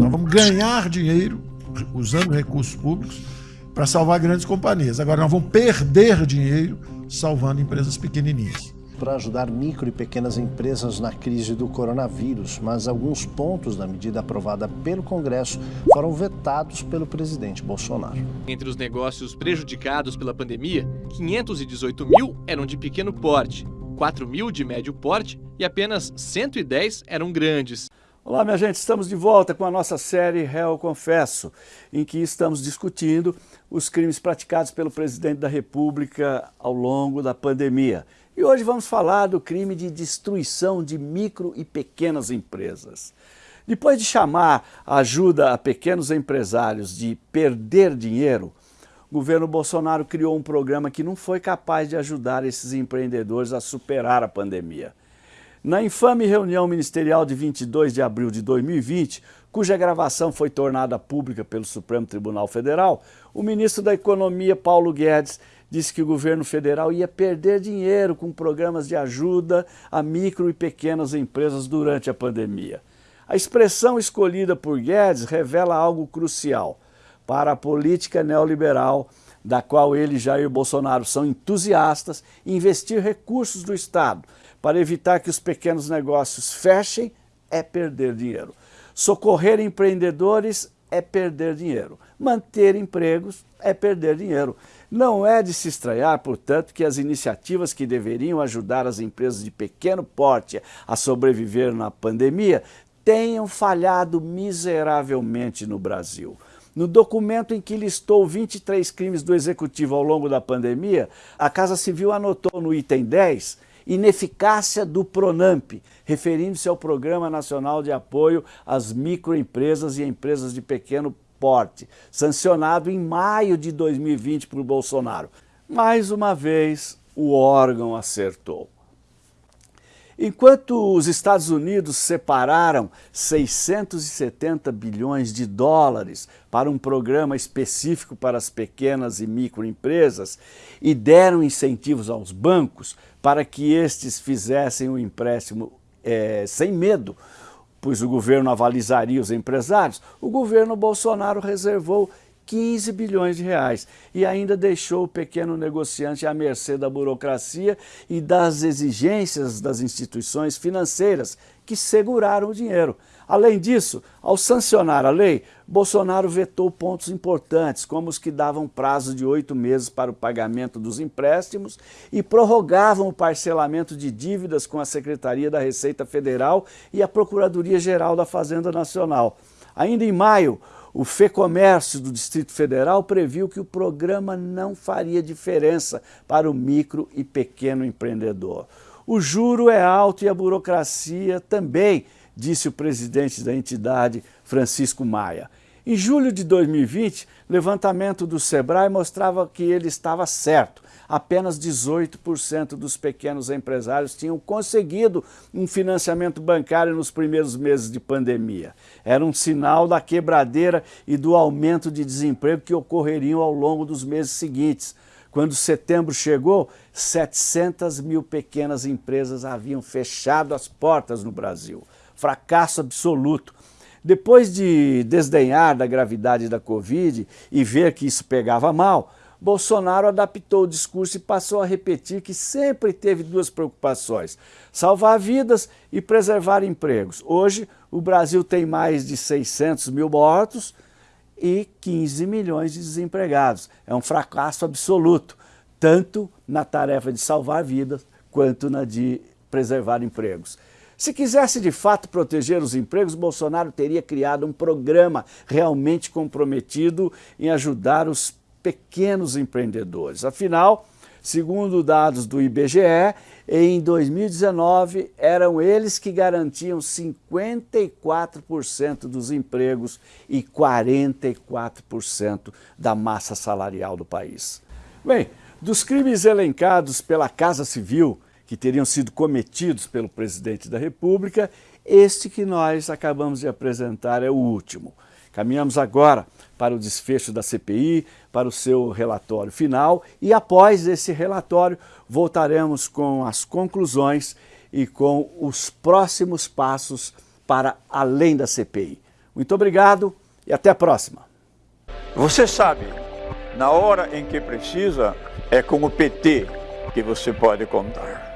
Nós vamos ganhar dinheiro usando recursos públicos para salvar grandes companhias. Agora nós vamos perder dinheiro salvando empresas pequenininhas para ajudar micro e pequenas empresas na crise do coronavírus, mas alguns pontos da medida aprovada pelo Congresso foram vetados pelo presidente Bolsonaro. Entre os negócios prejudicados pela pandemia, 518 mil eram de pequeno porte, 4 mil de médio porte e apenas 110 eram grandes. Olá, minha gente, estamos de volta com a nossa série Réu Confesso, em que estamos discutindo os crimes praticados pelo presidente da República ao longo da pandemia. E hoje vamos falar do crime de destruição de micro e pequenas empresas. Depois de chamar a ajuda a pequenos empresários de perder dinheiro, o governo Bolsonaro criou um programa que não foi capaz de ajudar esses empreendedores a superar a pandemia. Na infame reunião ministerial de 22 de abril de 2020, cuja gravação foi tornada pública pelo Supremo Tribunal Federal, o ministro da Economia, Paulo Guedes, disse que o governo federal ia perder dinheiro com programas de ajuda a micro e pequenas empresas durante a pandemia. A expressão escolhida por Guedes revela algo crucial para a política neoliberal da qual ele e Jair Bolsonaro são entusiastas, investir recursos do Estado para evitar que os pequenos negócios fechem é perder dinheiro. Socorrer empreendedores é perder dinheiro. Manter empregos é perder dinheiro. Não é de se estranhar, portanto, que as iniciativas que deveriam ajudar as empresas de pequeno porte a sobreviver na pandemia tenham falhado miseravelmente no Brasil. No documento em que listou 23 crimes do Executivo ao longo da pandemia, a Casa Civil anotou no item 10 ineficácia do PRONAMP, referindo-se ao Programa Nacional de Apoio às Microempresas e Empresas de Pequeno porte, sancionado em maio de 2020 por Bolsonaro. Mais uma vez, o órgão acertou. Enquanto os Estados Unidos separaram 670 bilhões de dólares para um programa específico para as pequenas e microempresas e deram incentivos aos bancos para que estes fizessem o empréstimo é, sem medo, pois o governo avalizaria os empresários, o governo Bolsonaro reservou 15 bilhões de reais e ainda deixou o pequeno negociante à mercê da burocracia e das exigências das instituições financeiras que seguraram o dinheiro. Além disso, ao sancionar a lei, Bolsonaro vetou pontos importantes, como os que davam prazo de oito meses para o pagamento dos empréstimos e prorrogavam o parcelamento de dívidas com a Secretaria da Receita Federal e a Procuradoria-Geral da Fazenda Nacional. Ainda em maio, o FEComércio do Distrito Federal previu que o programa não faria diferença para o micro e pequeno empreendedor. O juro é alto e a burocracia também, disse o presidente da entidade, Francisco Maia. Em julho de 2020, levantamento do Sebrae mostrava que ele estava certo. Apenas 18% dos pequenos empresários tinham conseguido um financiamento bancário nos primeiros meses de pandemia. Era um sinal da quebradeira e do aumento de desemprego que ocorreriam ao longo dos meses seguintes. Quando setembro chegou, 700 mil pequenas empresas haviam fechado as portas no Brasil. Fracasso absoluto. Depois de desdenhar da gravidade da Covid e ver que isso pegava mal, Bolsonaro adaptou o discurso e passou a repetir que sempre teve duas preocupações, salvar vidas e preservar empregos. Hoje, o Brasil tem mais de 600 mil mortos e 15 milhões de desempregados. É um fracasso absoluto, tanto na tarefa de salvar vidas quanto na de preservar empregos. Se quisesse de fato proteger os empregos, Bolsonaro teria criado um programa realmente comprometido em ajudar os pequenos empreendedores. Afinal, segundo dados do IBGE, em 2019 eram eles que garantiam 54% dos empregos e 44% da massa salarial do país. Bem, dos crimes elencados pela Casa Civil, que teriam sido cometidos pelo presidente da República, este que nós acabamos de apresentar é o último. Caminhamos agora para o desfecho da CPI, para o seu relatório final e após esse relatório voltaremos com as conclusões e com os próximos passos para além da CPI. Muito obrigado e até a próxima. Você sabe, na hora em que precisa, é com o PT que você pode contar.